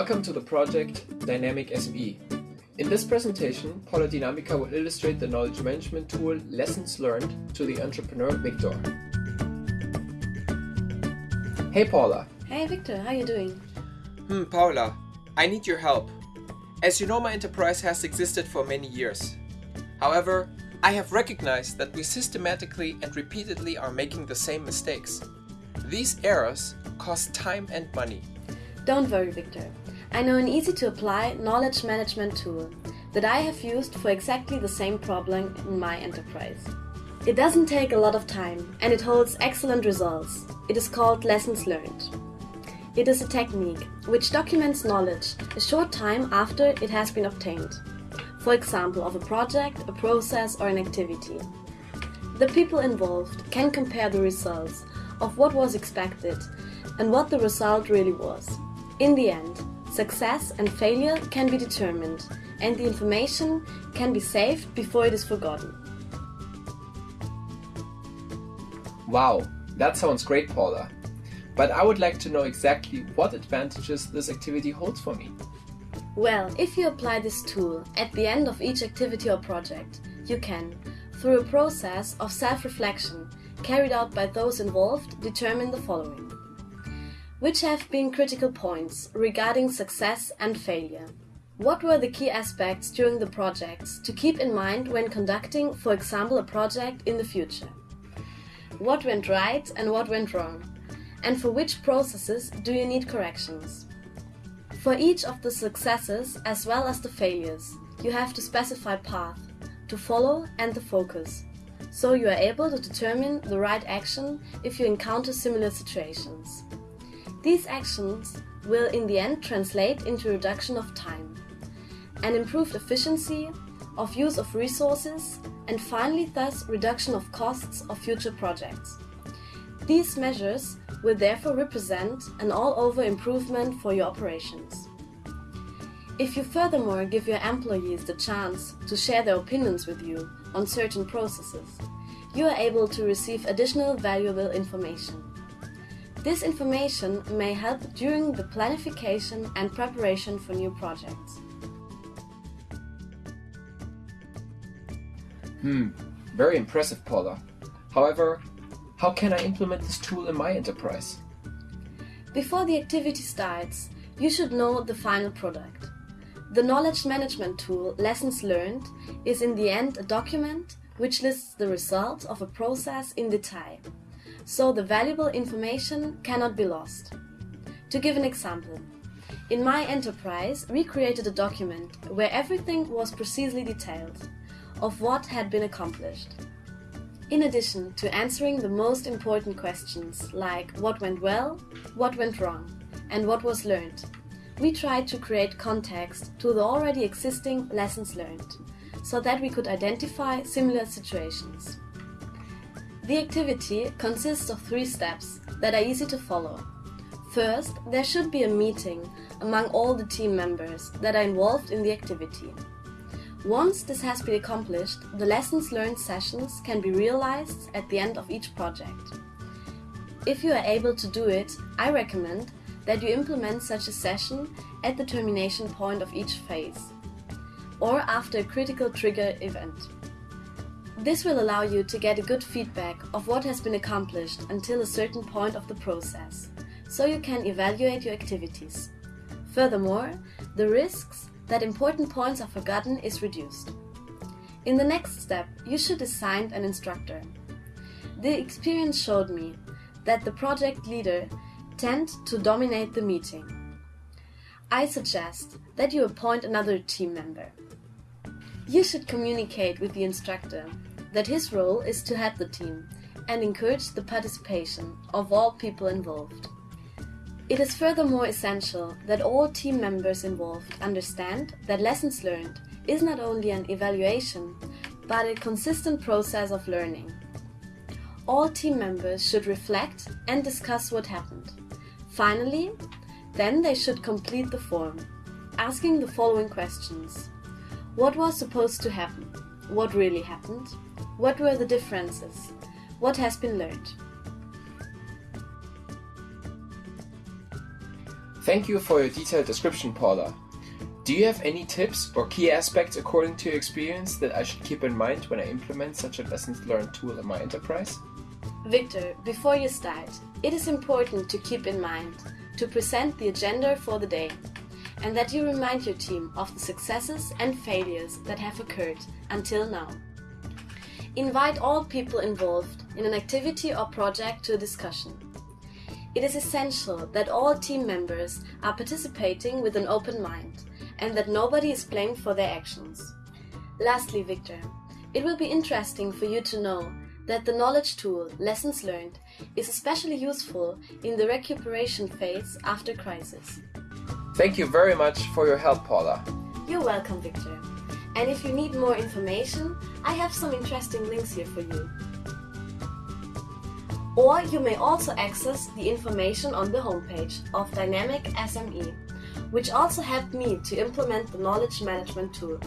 Welcome to the project Dynamic SME. In this presentation, Paula Dynamica will illustrate the knowledge management tool Lessons Learned to the entrepreneur Victor. Hey Paula. Hey Victor, how are you doing? Hmm, Paula, I need your help. As you know, my enterprise has existed for many years. However, I have recognized that we systematically and repeatedly are making the same mistakes. These errors cost time and money. Don't worry, Victor. I know an easy to apply knowledge management tool that I have used for exactly the same problem in my enterprise. It doesn't take a lot of time and it holds excellent results. It is called Lessons Learned. It is a technique which documents knowledge a short time after it has been obtained. For example, of a project, a process, or an activity. The people involved can compare the results of what was expected and what the result really was. In the end, success and failure can be determined and the information can be saved before it is forgotten. Wow, that sounds great, Paula. But I would like to know exactly what advantages this activity holds for me. Well, if you apply this tool at the end of each activity or project, you can, through a process of self-reflection carried out by those involved, determine the following. Which have been critical points regarding success and failure? What were the key aspects during the projects to keep in mind when conducting, for example, a project in the future? What went right and what went wrong? And for which processes do you need corrections? For each of the successes as well as the failures, you have to specify path to follow and the focus, so you are able to determine the right action if you encounter similar situations. These actions will in the end translate into reduction of time, an improved efficiency of use of resources, and finally thus reduction of costs of future projects. These measures will therefore represent an all-over improvement for your operations. If you furthermore give your employees the chance to share their opinions with you on certain processes, you are able to receive additional valuable information. This information may help during the planification and preparation for new projects. Hmm, very impressive, Paula. However, how can I implement this tool in my enterprise? Before the activity starts, you should know the final product. The knowledge management tool Lessons Learned is in the end a document which lists the results of a process in detail, so the valuable information cannot be lost. To give an example, in my enterprise we created a document where everything was precisely detailed of what had been accomplished. In addition to answering the most important questions like what went well, what went wrong, and what was learned, we tried to create context to the already existing lessons learned, so that we could identify similar situations. The activity consists of three steps that are easy to follow. First, there should be a meeting among all the team members that are involved in the activity. Once this has been accomplished, the lessons learned sessions can be realized at the end of each project. If you are able to do it, I recommend that you implement such a session at the termination point of each phase, or after a critical trigger event. This will allow you to get a good feedback of what has been accomplished until a certain point of the process, so you can evaluate your activities. Furthermore, the risks that important points are forgotten is reduced. In the next step, you should assign an instructor. The experience showed me that the project leader tend to dominate the meeting. I suggest that you appoint another team member. You should communicate with the instructor that his role is to head the team and encourage the participation of all people involved. It is furthermore essential that all team members involved understand that lessons learned is not only an evaluation, but a consistent process of learning. All team members should reflect and discuss what happened. Finally, then they should complete the form, asking the following questions. What was supposed to happen? What really happened? What were the differences? What has been learned? Thank you for your detailed description, Paula. Do you have any tips or key aspects according to your experience that I should keep in mind when I implement such a lessons learned tool in my enterprise? Victor, before you start, it is important to keep in mind to present the agenda for the day and that you remind your team of the successes and failures that have occurred until now. Invite all people involved in an activity or project to a discussion. It is essential that all team members are participating with an open mind and that nobody is blamed for their actions. Lastly, Victor, it will be interesting for you to know that the knowledge tool Lessons Learned is especially useful in the recuperation phase after crisis. Thank you very much for your help, Paula. You're welcome, Victor. And if you need more information, I have some interesting links here for you. Or you may also access the information on the homepage of Dynamic SME, which also helped me to implement the knowledge management tool.